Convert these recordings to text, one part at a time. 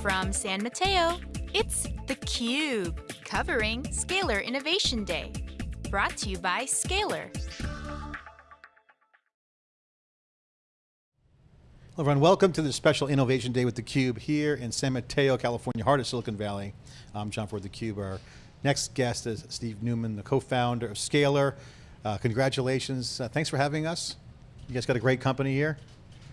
from San Mateo, it's theCUBE, covering Scalyr Innovation Day. Brought to you by Scalyr. Hello everyone, welcome to the special Innovation Day with theCUBE here in San Mateo, California, heart of Silicon Valley. I'm John Furrier, theCUBE. Our next guest is Steve Newman, the co-founder of Scalyr. Uh, congratulations, uh, thanks for having us. You guys got a great company here.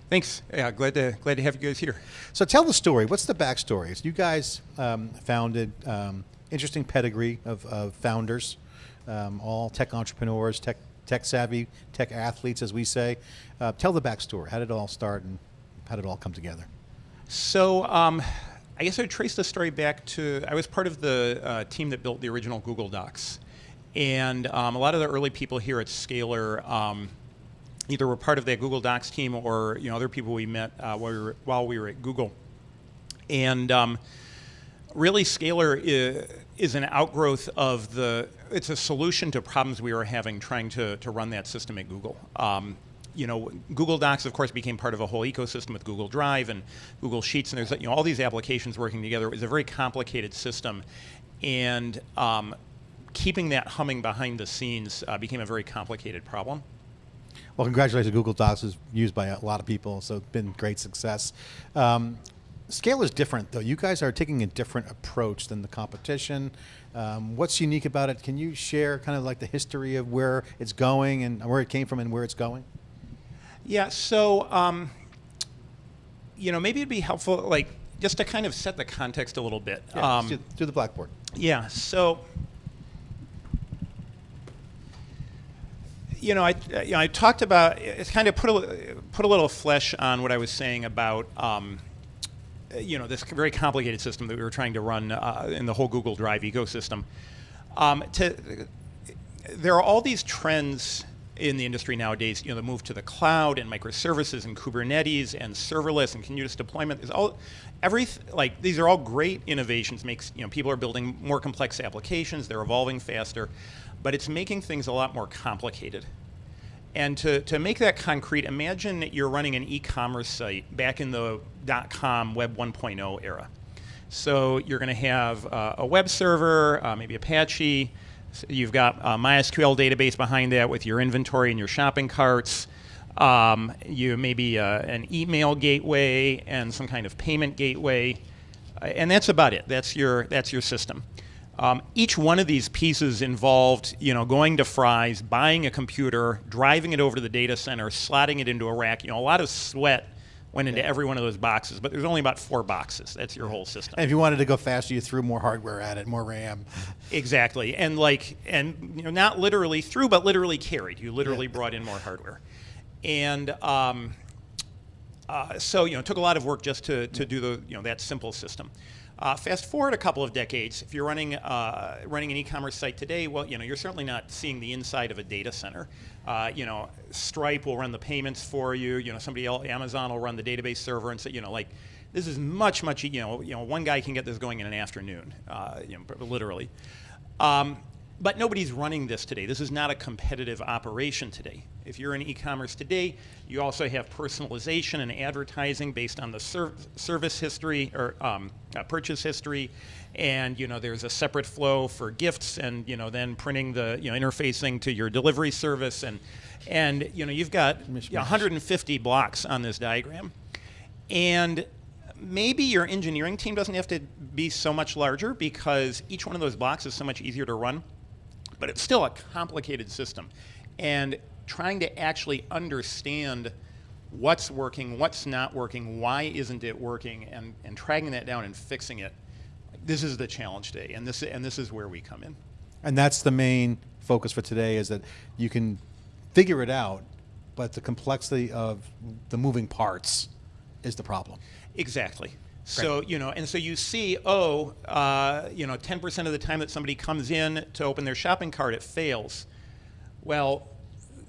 Thanks. Yeah, glad to glad to have you guys here. So tell the story. What's the backstory? So you guys um, founded um, interesting pedigree of, of founders, um, all tech entrepreneurs, tech tech savvy, tech athletes, as we say. Uh, tell the backstory. How did it all start, and how did it all come together? So. Um, I guess I would trace the story back to I was part of the uh, team that built the original Google Docs, and um, a lot of the early people here at Scalyr um, either were part of that Google Docs team or you know other people we met uh, while, we were, while we were at Google. And um, really, Scalyr is, is, an outgrowth of the. It's a solution to problems we were having trying to to run that system at Google. Um, you know, Google Docs, of course, became part of a whole ecosystem with Google Drive and Google Sheets, and there's you know all these applications working together. It was a very complicated system, and um, keeping that humming behind the scenes uh, became a very complicated problem. Well, congratulations. Google Docs is used by a lot of people, so it's been great success. Um, Scale is different, though. You guys are taking a different approach than the competition. Um, what's unique about it? Can you share kind of like the history of where it's going and where it came from and where it's going? Yeah, so, um, you know, maybe it'd be helpful, like, just to kind of set the context a little bit. Yeah, um, do, do the blackboard. Yeah, so you know, I, you know, I talked about, it's kind of put a, put a little flesh on what I was saying about, um, you know, this very complicated system that we were trying to run uh, in the whole Google Drive ecosystem. Um, to, there are all these trends in the industry nowadays, you know, the move to the cloud and microservices and Kubernetes and serverless and continuous deployment is all, every, like, these are all great innovations, makes, you know, people are building more complex applications, they're evolving faster but it's making things a lot more complicated. And to, to make that concrete, imagine that you're running an e-commerce site back in the dot-com web 1.0 era. So you're going to have uh, a web server, uh, maybe Apache. You've got a MySQL database behind that with your inventory and your shopping carts. Um, you maybe uh, an email gateway and some kind of payment gateway, uh, and that's about it. That's your that's your system. Um, each one of these pieces involved, you know, going to Fry's, buying a computer, driving it over to the data center, slotting it into a rack. You know, a lot of sweat went into yeah. every one of those boxes, but there's only about four boxes. That's your whole system. And if you wanted to go faster, you threw more hardware at it, more RAM. Exactly, and like, and you know, not literally threw, but literally carried. You literally yeah. brought in more hardware, and. Um, uh, so you know, it took a lot of work just to, to do the you know that simple system. Uh, fast forward a couple of decades, if you're running uh, running an e-commerce site today, well, you know, you're certainly not seeing the inside of a data center. Uh, you know, Stripe will run the payments for you. You know, somebody else, Amazon will run the database server, and so you know, like this is much, much. You know, you know, one guy can get this going in an afternoon, uh, you know, literally. Um, but nobody's running this today. This is not a competitive operation today. If you're in e-commerce today, you also have personalization and advertising based on the ser service history or um, uh, purchase history, and you know there's a separate flow for gifts, and you know then printing the you know interfacing to your delivery service, and and you know you've got you know, 150 blocks on this diagram, and maybe your engineering team doesn't have to be so much larger because each one of those blocks is so much easier to run but it's still a complicated system. And trying to actually understand what's working, what's not working, why isn't it working, and, and tracking that down and fixing it, this is the challenge today, and this, and this is where we come in. And that's the main focus for today is that you can figure it out, but the complexity of the moving parts is the problem. Exactly. So, you know, and so you see, oh, uh, you know, 10% of the time that somebody comes in to open their shopping cart, it fails. Well,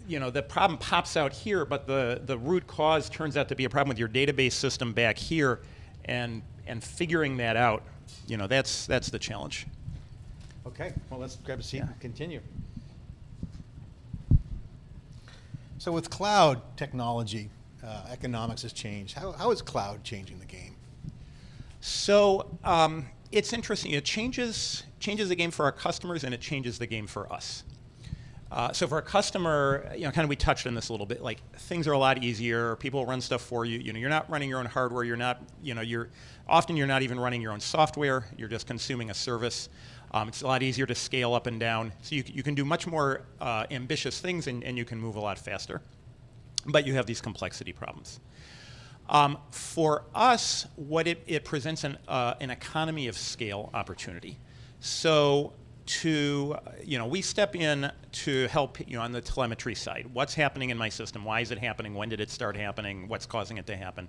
you know, the problem pops out here, but the, the root cause turns out to be a problem with your database system back here, and, and figuring that out, you know, that's, that's the challenge. Okay, well, let's grab a seat yeah. and continue. So with cloud technology, uh, economics has changed. How, how is cloud changing the game? So um, it's interesting. It changes changes the game for our customers, and it changes the game for us. Uh, so for a customer, you know, kind of we touched on this a little bit. Like things are a lot easier. People run stuff for you. You know, you're not running your own hardware. You're not, you know, you're often you're not even running your own software. You're just consuming a service. Um, it's a lot easier to scale up and down. So you, you can do much more uh, ambitious things, and, and you can move a lot faster. But you have these complexity problems. Um, for us, what it, it presents an, uh, an economy of scale opportunity. So to, you know, we step in to help you know, on the telemetry side. What's happening in my system? Why is it happening? When did it start happening? What's causing it to happen?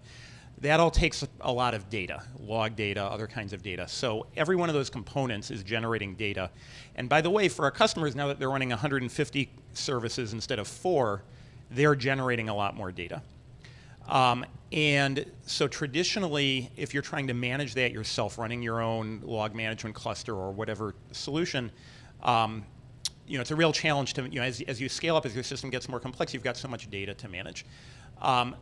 That all takes a lot of data, log data, other kinds of data. So every one of those components is generating data. And by the way, for our customers, now that they're running 150 services instead of four, they're generating a lot more data. Um, and so traditionally, if you're trying to manage that yourself, running your own log management cluster or whatever solution, um, you know, it's a real challenge to, you know, as, as you scale up, as your system gets more complex, you've got so much data to manage. Um,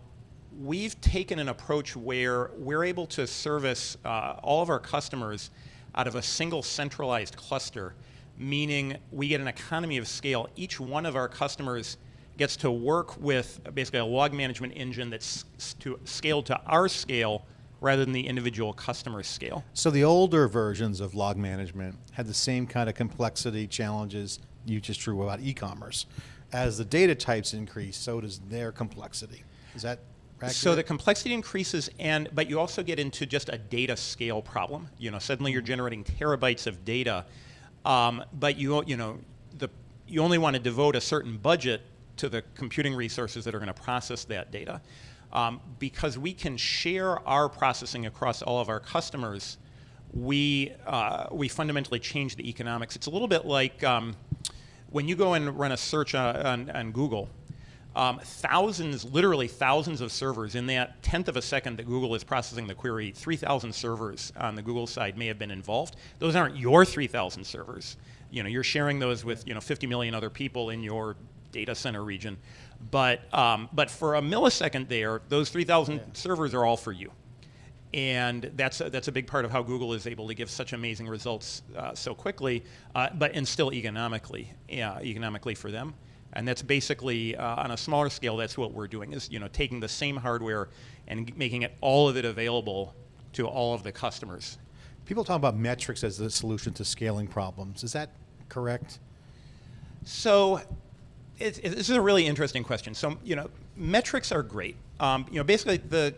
we've taken an approach where we're able to service uh, all of our customers out of a single centralized cluster, meaning we get an economy of scale. Each one of our customers gets to work with basically a log management engine that's to, scaled to our scale rather than the individual customer scale. So the older versions of log management had the same kind of complexity challenges you just drew about e-commerce. As the data types increase, so does their complexity. Is that accurate? So the complexity increases, and but you also get into just a data scale problem. You know, suddenly you're generating terabytes of data, um, but you you know the you only want to devote a certain budget to the computing resources that are going to process that data. Um, because we can share our processing across all of our customers, we, uh, we fundamentally change the economics. It's a little bit like um, when you go and run a search on, on, on Google, um, thousands, literally thousands of servers in that tenth of a second that Google is processing the query, 3,000 servers on the Google side may have been involved. Those aren't your 3,000 servers. You know, you're sharing those with you know 50 million other people in your data center region. But, um, but for a millisecond there, those 3,000 yeah. servers are all for you. And that's a, that's a big part of how Google is able to give such amazing results uh, so quickly, uh, but and still economically, yeah, economically for them. And that's basically uh, on a smaller scale. That's what we're doing is you know taking the same hardware and making it all of it available to all of the customers. People talk about metrics as the solution to scaling problems. Is that correct? So it's, it's, this is a really interesting question. So, you know, metrics are great. Um, you know, basically the,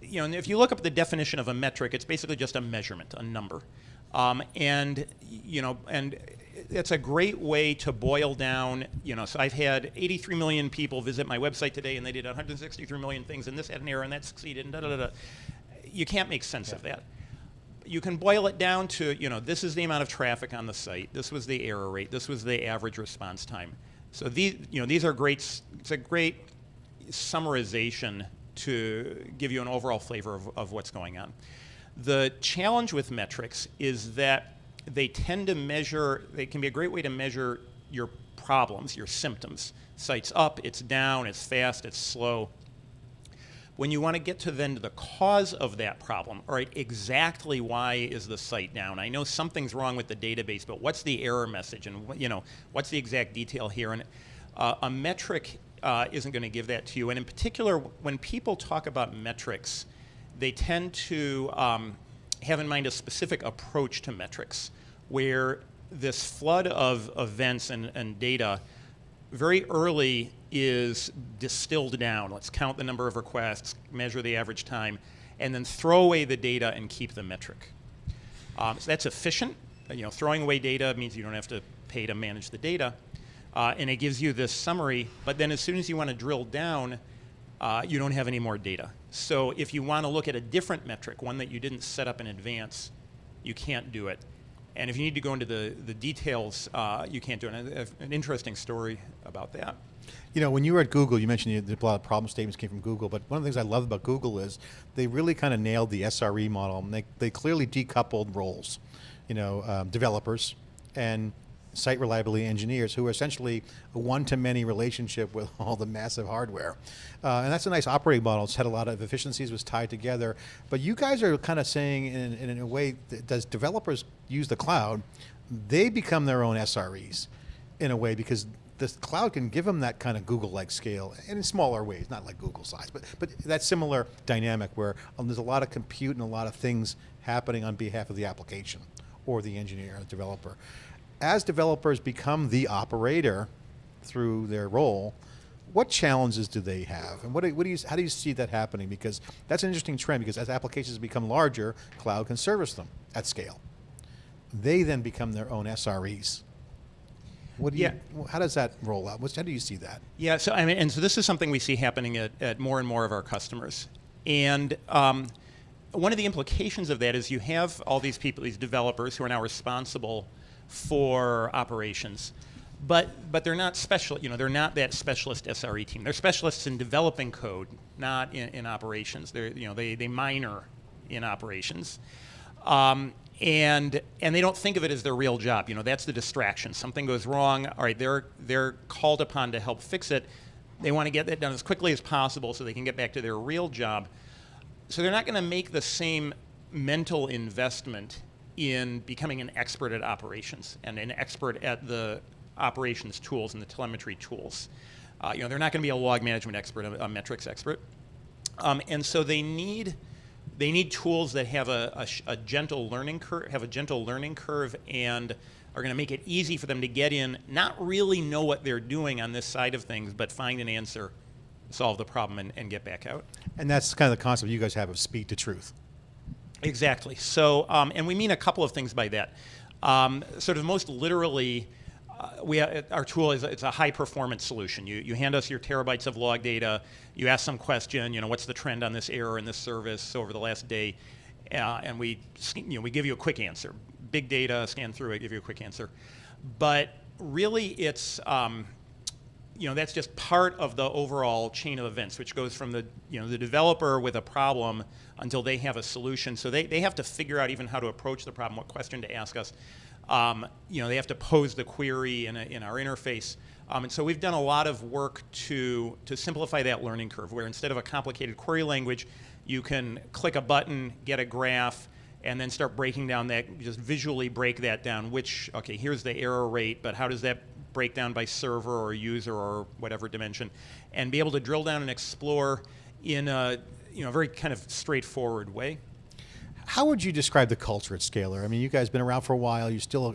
you know, if you look up the definition of a metric, it's basically just a measurement, a number. Um, and, you know, and it's a great way to boil down, you know, so I've had 83 million people visit my website today and they did 163 million things and this had an error and that succeeded and da da da. da. You can't make sense yeah. of that you can boil it down to, you know, this is the amount of traffic on the site, this was the error rate, this was the average response time. So these, you know, these are great, it's a great summarization to give you an overall flavor of, of what's going on. The challenge with metrics is that they tend to measure, they can be a great way to measure your problems, your symptoms. Site's up, it's down, it's fast, it's slow. When you want to get to then to the cause of that problem, all right, exactly why is the site down? I know something's wrong with the database, but what's the error message and you know, what's the exact detail here? And uh, a metric uh, isn't going to give that to you. And in particular, when people talk about metrics, they tend to um, have in mind a specific approach to metrics where this flood of events and, and data very early is distilled down. Let's count the number of requests, measure the average time, and then throw away the data and keep the metric. Um, so that's efficient. You know, throwing away data means you don't have to pay to manage the data. Uh, and it gives you this summary, but then as soon as you want to drill down, uh, you don't have any more data. So if you want to look at a different metric, one that you didn't set up in advance, you can't do it. And if you need to go into the, the details, uh, you can't do it. An interesting story about that. You know, when you were at Google, you mentioned a lot of problem statements came from Google, but one of the things I love about Google is they really kind of nailed the SRE model. And they, they clearly decoupled roles, you know, um, developers and site reliability engineers who are essentially a one-to-many relationship with all the massive hardware. Uh, and that's a nice operating model. It's had a lot of efficiencies, was tied together. But you guys are kind of saying in, in a way, that as developers use the cloud, they become their own SREs in a way because the cloud can give them that kind of Google-like scale and in smaller ways, not like Google size, but, but that similar dynamic where um, there's a lot of compute and a lot of things happening on behalf of the application or the engineer or the developer. As developers become the operator through their role, what challenges do they have? And what do, what do you, how do you see that happening? Because that's an interesting trend because as applications become larger, cloud can service them at scale. They then become their own SREs. What do Yeah. you, how does that roll out? How do you see that? Yeah, so I mean, and so this is something we see happening at, at more and more of our customers. And um, one of the implications of that is you have all these people, these developers who are now responsible for operations. But, but they're not special, you know, they're not that specialist SRE team. They're specialists in developing code, not in, in operations. They're, you know, they, they minor in operations. Um, and and they don't think of it as their real job. You know, that's the distraction. Something goes wrong. All right, they're they're called upon to help fix it. They want to get that done as quickly as possible so they can get back to their real job. So they're not going to make the same mental investment in becoming an expert at operations and an expert at the operations tools and the telemetry tools. Uh, you know, they're not going to be a log management expert, a, a metrics expert. Um, and so they need they need tools that have a, a, a gentle learning curve, have a gentle learning curve, and are going to make it easy for them to get in, not really know what they're doing on this side of things, but find an answer, solve the problem, and, and get back out. And that's kind of the concept you guys have of speed to truth. Exactly. So, um, and we mean a couple of things by that. Um, sort of most literally, uh, we ha- our tool is it's a high performance solution. You you hand us your terabytes of log data. You ask some question. You know, what's the trend on this error in this service over the last day, uh, and we you know we give you a quick answer. Big data, scan through it, give you a quick answer. But really, it's um, you know that's just part of the overall chain of events which goes from the you know the developer with a problem until they have a solution so they, they have to figure out even how to approach the problem what question to ask us um, you know they have to pose the query in, a, in our interface um, and so we've done a lot of work to to simplify that learning curve where instead of a complicated query language you can click a button get a graph and then start breaking down that just visually break that down which okay here's the error rate but how does that break down by server or user or whatever dimension, and be able to drill down and explore in a you know very kind of straightforward way. How would you describe the culture at Scalyr? I mean, you guys have been around for a while. You're still a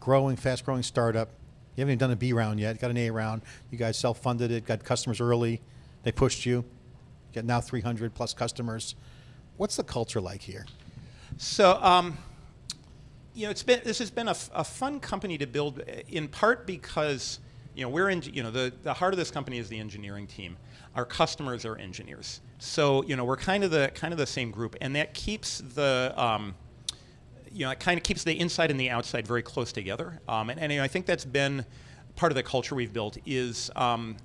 growing, fast-growing startup. You haven't even done a B round yet. Got an A round. You guys self-funded it. Got customers early. They pushed you. You got now 300 plus customers. What's the culture like here? So. Um, you know, it's been this has been a fun company to build, uh, in part because you know we're in you know the, the heart of this company is the engineering team. Our customers are engineers, so you know we're kind of the kind of the same group, and that keeps the um, you know it kind of keeps the inside and the outside very close together. Um, and, and you know, I think that's been part of the culture we've built is. Um,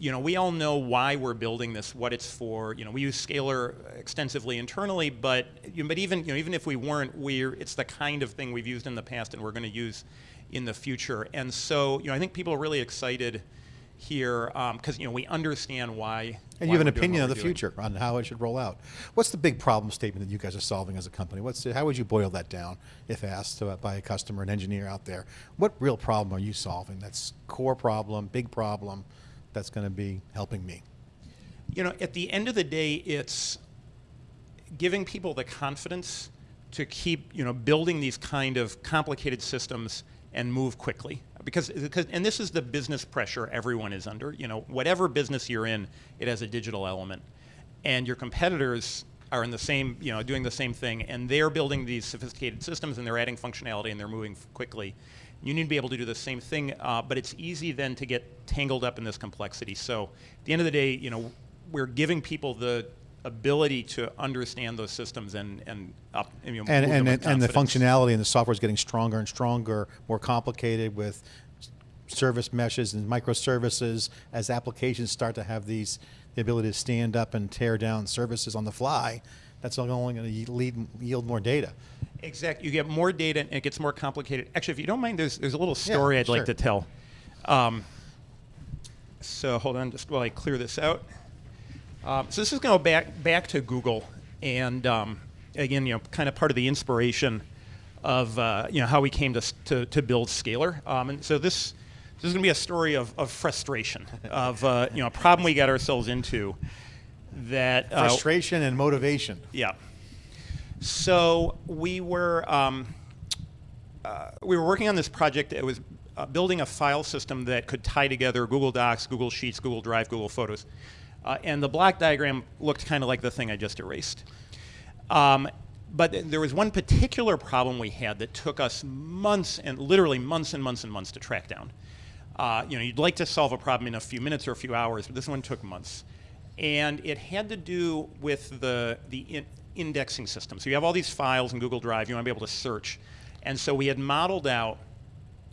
you know, we all know why we're building this, what it's for. You know, we use Scalyr extensively internally, but you know, but even you know, even if we weren't, we're it's the kind of thing we've used in the past and we're going to use in the future. And so, you know, I think people are really excited here um, because you know we understand why. And why you have an opinion of the doing. future on how it should roll out. What's the big problem statement that you guys are solving as a company? What's how would you boil that down if asked by a customer, an engineer out there? What real problem are you solving? That's core problem, big problem. That's going to be helping me. You know, at the end of the day, it's giving people the confidence to keep, you know, building these kind of complicated systems and move quickly. Because, because, and this is the business pressure everyone is under. You know, whatever business you're in, it has a digital element, and your competitors are in the same, you know, doing the same thing, and they're building these sophisticated systems, and they're adding functionality, and they're moving quickly. You need to be able to do the same thing, uh, but it's easy then to get tangled up in this complexity. So, at the end of the day, you know, we're giving people the ability to understand those systems and and up and, you know, And, and, and, the functionality and the software is getting stronger and stronger, more complicated with service meshes and microservices as applications start to have these the ability to stand up and tear down services on the fly. That's only going to lead, yield more data. Exactly. You get more data and it gets more complicated. Actually, if you don't mind, there's, there's a little story I'd sure. like to tell. Um, so hold on, just while I clear this out. Um, so this is going to go back back to Google, and um, again, you know, kind of part of the inspiration of uh, you know how we came to to, to build Scalyr. Um, and so this this is going to be a story of, of frustration, of uh, you know a problem we got ourselves into. That uh, Frustration and motivation. yeah. So we were um, uh, we were working on this project. It was uh, building a file system that could tie together Google Docs, Google Sheets, Google Drive, Google Photos, uh, and the block diagram looked kind of like the thing I just erased. Um, but th- there was one particular problem we had that took us months and literally months and months and months to track down. Uh, you know, you'd like to solve a problem in a few minutes or a few hours, but this one took months. And it had to do with the, the in indexing system. So you have all these files in Google Drive, you want to be able to search. And so we had modeled out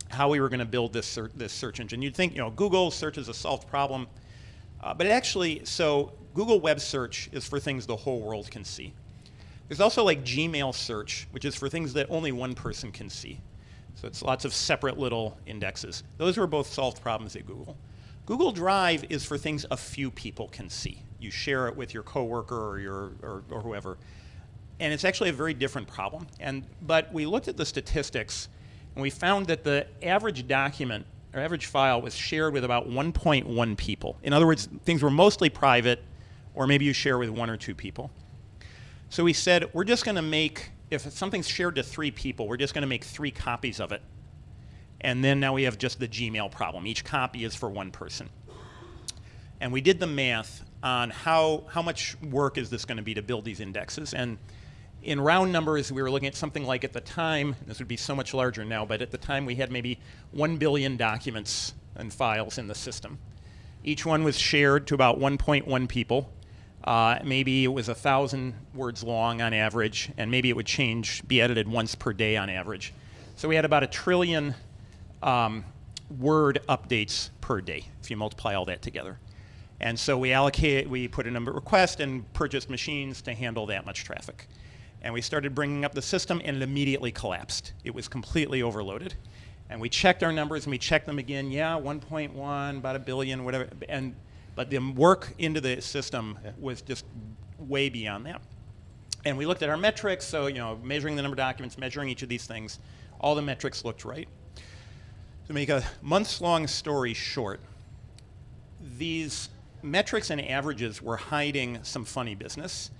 how we were going to build this, this search engine. You'd think, you know, Google search is a solved problem. Uh, but actually, so Google Web Search is for things the whole world can see. There's also like Gmail search, which is for things that only one person can see. So it's lots of separate little indexes. Those were both solved problems at Google. Google Drive is for things a few people can see. You share it with your coworker or your or, or whoever. And it's actually a very different problem. And but we looked at the statistics and we found that the average document or average file was shared with about 1.1 people. In other words, things were mostly private or maybe you share with one or two people. So we said, we're just going to make, if something's shared to three people, we're just going to make three copies of it. And then now we have just the Gmail problem. Each copy is for one person. And we did the math on how, how much work is this going to be to build these indexes. And in round numbers, we were looking at something like at the time, this would be so much larger now, but at the time we had maybe 1 billion documents and files in the system. Each one was shared to about 1.1 people. Uh, maybe it was a thousand words long on average, and maybe it would change, be edited once per day on average. So we had about a trillion um, word updates per day if you multiply all that together. And so we allocate, we put a number of requests and purchased machines to handle that much traffic. And we started bringing up the system, and it immediately collapsed. It was completely overloaded. And we checked our numbers, and we checked them again. Yeah, 1.1, about a billion, whatever. And but the work into the system was just way beyond that. And we looked at our metrics, so you know, measuring the number of documents, measuring each of these things, all the metrics looked right. To make a months-long story short, these metrics and averages were hiding some funny business.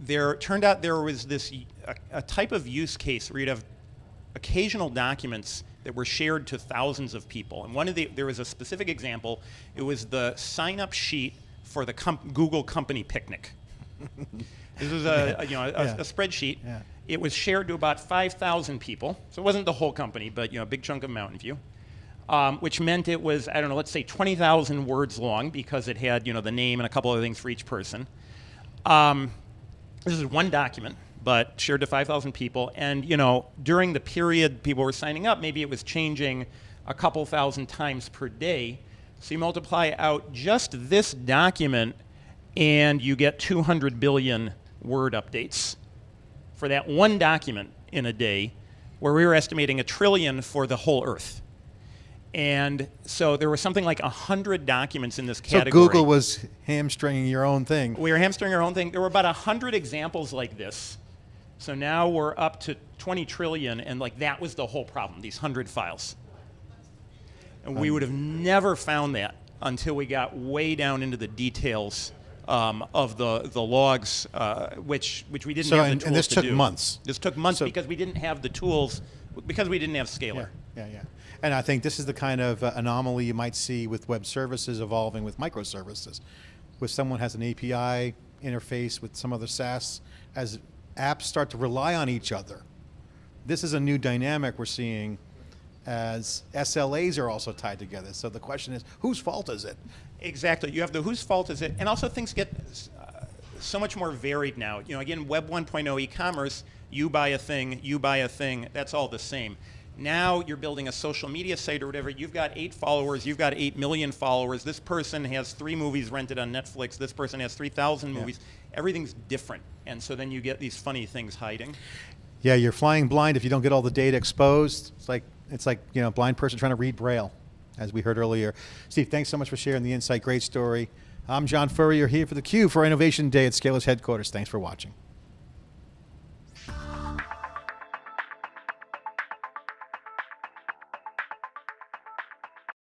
There turned out there was this a, a type of use case where you'd have occasional documents that were shared to thousands of people. And one of the there was a specific example. It was the sign-up sheet for the com- Google company picnic. this was a, a, you know a, Yeah. a spreadsheet. Yeah. It was shared to about 5,000 people. So it wasn't the whole company, but you know a big chunk of Mountain View. Um, which meant it was I don't know, let's say 20,000 words long because it had you know the name and a couple other things for each person. Um, this is one document, but shared to 5,000 people. And you know, during the period people were signing up, maybe it was changing a couple thousand times per day. So you multiply out just this document, and you get 200 billion word updates for that one document in a day, where we were estimating a trillion for the whole Earth. And so there was something like 100 documents in this category. So. Google was hamstringing your own thing. We were hamstringing our own thing. There were about 100 examples like this. So now we're up to 20 trillion, and like that was the whole problem, these 100 files. And we would have never found that until we got way down into the details um, of the, the logs, uh, which, which we didn't So, have the and- tools and this to took do. months. This took months So- because we didn't have the tools, because we didn't have Scalyr. Yeah, yeah, yeah. And I think this is the kind of uh, anomaly you might see with web services evolving with microservices. Where someone has an API interface with some other SaaS, as apps start to rely on each other. This is a new dynamic we're seeing as SLAs are also tied together. So the question is, whose fault is it? Exactly. You have the whose fault is it, and also things get uh, so much more varied now. You know, again, Web 1.0 e-commerce, you buy a thing, you buy a thing, that's all the same. Now you're building a social media site or whatever. You've got eight followers. You've got eight million followers. This person has three movies rented on Netflix. This person has three thousand movies. Everything's different, and so then you get these funny things hiding. Yeah, you're flying blind if you don't get all the data exposed. It's like it's like you know, a blind person trying to read braille, as we heard earlier. Steve, thanks so much for sharing the insight. Great story. I'm John Furrier here for the theCUBE for Innovation Day at Scalyr's headquarters. Thanks for watching.